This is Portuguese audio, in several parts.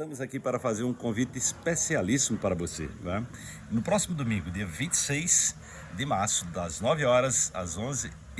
Estamos aqui para fazer um convite especialíssimo para você. Né? No próximo domingo, dia 26 de março, das 9 horas às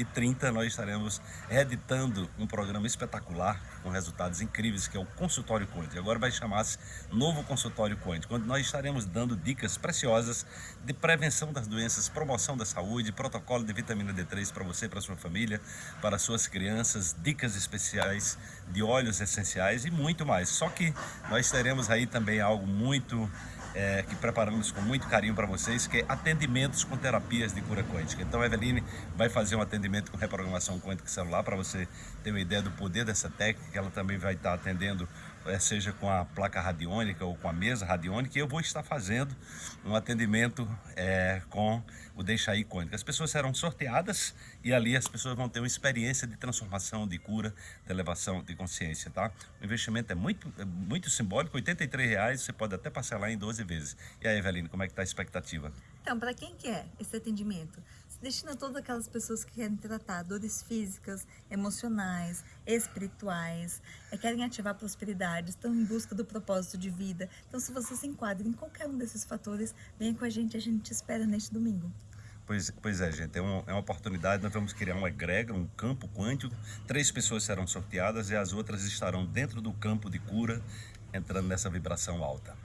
11h30, nós estaremos reeditando um programa espetacular com resultados incríveis, que é o Consultório Conte. Agora vai chamar-se Novo Consultório Conte, quando nós estaremos dando dicas preciosas de prevenção das doenças, promoção da saúde, protocolo de vitamina D3 para você, para sua família, para suas crianças, dicas especiais de óleos essenciais e muito mais. Só que nós teremos aí também algo muito é, que preparamos com muito carinho para vocês, que é atendimentos com terapias de cura quântica. Então a Eveline vai fazer um atendimento com reprogramação quântica celular para você ter uma ideia do poder dessa técnica. Ela também vai estar atendendo, é, seja com a placa radiônica ou com a mesa radiônica. Eu vou estar fazendo um atendimento é, com o Deixa Quântica. As pessoas serão sorteadas e ali as pessoas vão ter uma experiência de transformação, de cura, de elevação de consciência, tá? O investimento é muito, é muito simbólico, 83 reais, você pode até parcelar em 12 12 vezes. E aí, Eveline, como é que está a expectativa? Então, para quem quer esse atendimento? Destina a todas aquelas pessoas que querem tratar dores físicas, emocionais, espirituais, é, querem ativar prosperidade, estão em busca do propósito de vida. Então, se você se enquadra em qualquer um desses fatores, venha com a gente, a gente te espera neste domingo. Pois, pois é, gente, é uma, é uma oportunidade, nós vamos criar um egrega, um campo quântico, três pessoas serão sorteadas e as outras estarão dentro do campo de cura, entrando nessa vibração alta.